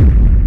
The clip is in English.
you.